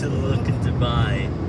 still looking to buy.